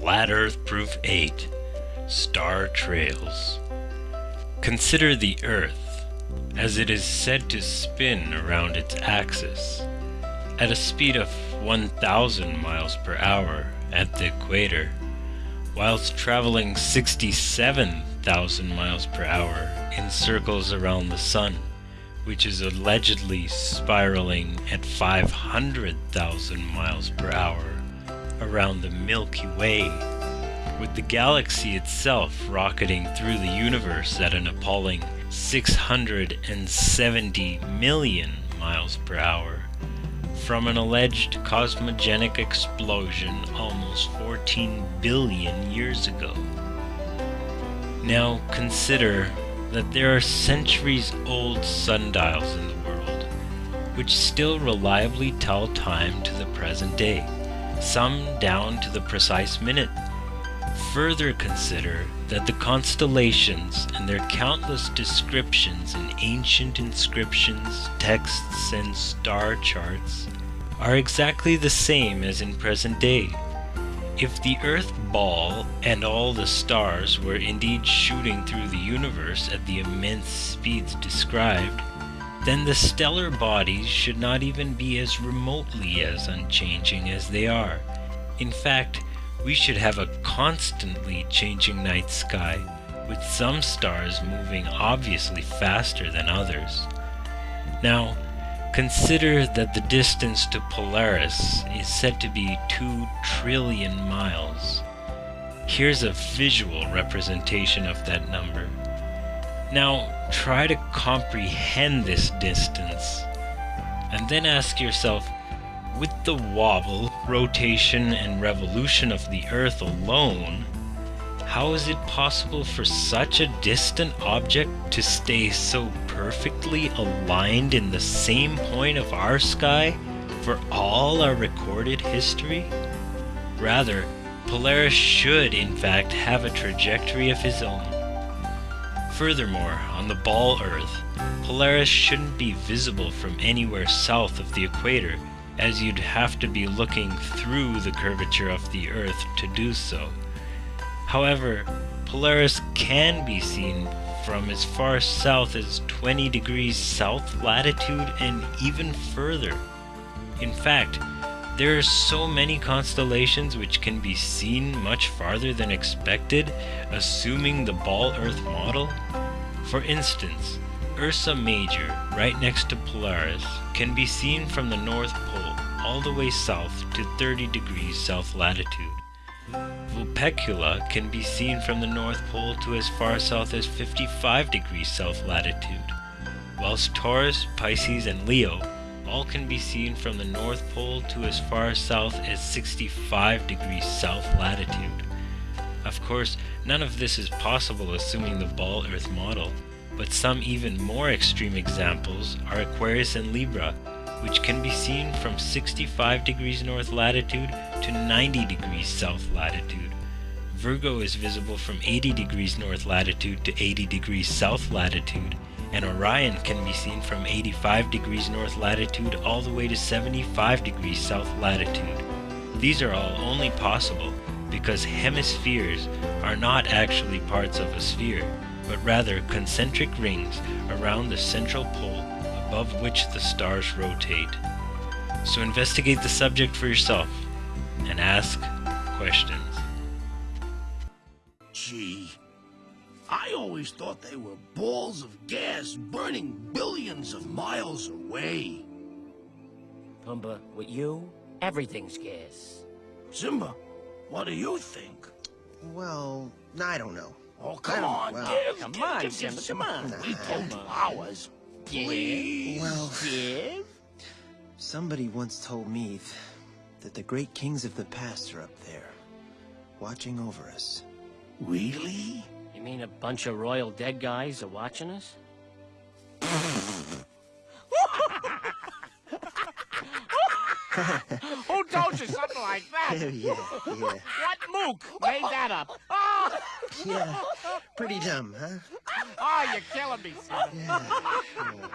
Flat Earth Proof 8 Star Trails. Consider the Earth as it is said to spin around its axis at a speed of 1000 miles per hour at the equator, whilst traveling 67,000 miles per hour in circles around the Sun, which is allegedly spiraling at 500,000 miles per hour around the Milky Way, with the galaxy itself rocketing through the universe at an appalling 670 million miles per hour from an alleged cosmogenic explosion almost 14 billion years ago. Now consider that there are centuries old sundials in the world, which still reliably tell time to the present day some down to the precise minute. Further consider that the constellations and their countless descriptions in ancient inscriptions, texts, and star charts are exactly the same as in present day. If the Earth ball and all the stars were indeed shooting through the universe at the immense speeds described, then the stellar bodies should not even be as remotely as unchanging as they are. In fact, we should have a constantly changing night sky, with some stars moving obviously faster than others. Now, consider that the distance to Polaris is said to be 2 trillion miles. Here's a visual representation of that number. Now, try to comprehend this distance, and then ask yourself, with the wobble, rotation, and revolution of the Earth alone, how is it possible for such a distant object to stay so perfectly aligned in the same point of our sky for all our recorded history? Rather, Polaris should in fact have a trajectory of his own. Furthermore, on the ball Earth, Polaris shouldn't be visible from anywhere south of the equator, as you'd have to be looking through the curvature of the Earth to do so. However, Polaris can be seen from as far south as 20 degrees south latitude and even further. In fact, there are so many constellations which can be seen much farther than expected, assuming the ball Earth model. For instance, Ursa Major, right next to Polaris, can be seen from the North Pole all the way south to 30 degrees south latitude. Vulpecula can be seen from the North Pole to as far south as 55 degrees south latitude, whilst Taurus, Pisces, and Leo all can be seen from the North Pole to as far south as 65 degrees south latitude. Of course, none of this is possible assuming the ball Earth model, but some even more extreme examples are Aquarius and Libra, which can be seen from 65 degrees north latitude to 90 degrees south latitude. Virgo is visible from 80 degrees north latitude to 80 degrees south latitude, and Orion can be seen from 85 degrees north latitude all the way to 75 degrees south latitude. These are all only possible because hemispheres are not actually parts of a sphere, but rather concentric rings around the central pole above which the stars rotate. So investigate the subject for yourself and ask questions. Gee, I always thought they were balls of gas burning billions of miles away. Pumbaa, with you, everything's gas. Simba, what do you think? Well, I don't know. Oh, come on, well, give, come give, on, give, Simba, give, come on. We told you ours. Please. Well, Give? somebody once told me that the great kings of the past are up there, watching over us. Really? You mean a bunch of royal dead guys are watching us? Who told you something like that? yeah, yeah, What mook made that up? Oh, yeah. Pretty dumb, huh? oh you're killing me, son. Yeah. yeah.